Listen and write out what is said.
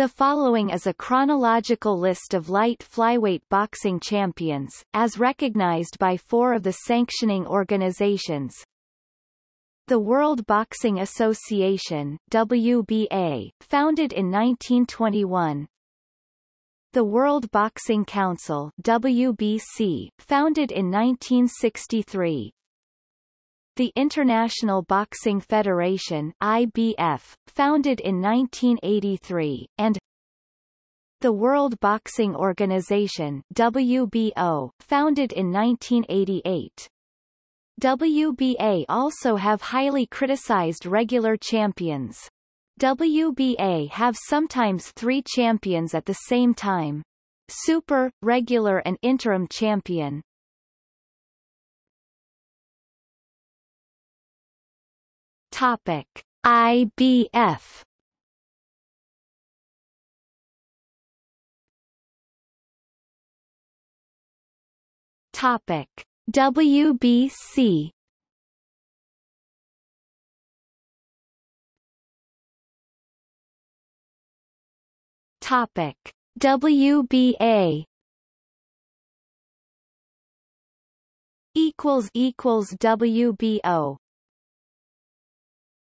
The following is a chronological list of light flyweight boxing champions, as recognized by four of the sanctioning organizations. The World Boxing Association WBA, founded in 1921. The World Boxing Council WBC, founded in 1963. The International Boxing Federation IBF, founded in 1983, and the World Boxing Organization WBO, founded in 1988. WBA also have highly criticized regular champions. WBA have sometimes three champions at the same time. Super, regular and interim champion. Topic: IBF Topic: WBC Topic: WBA equals equals WBO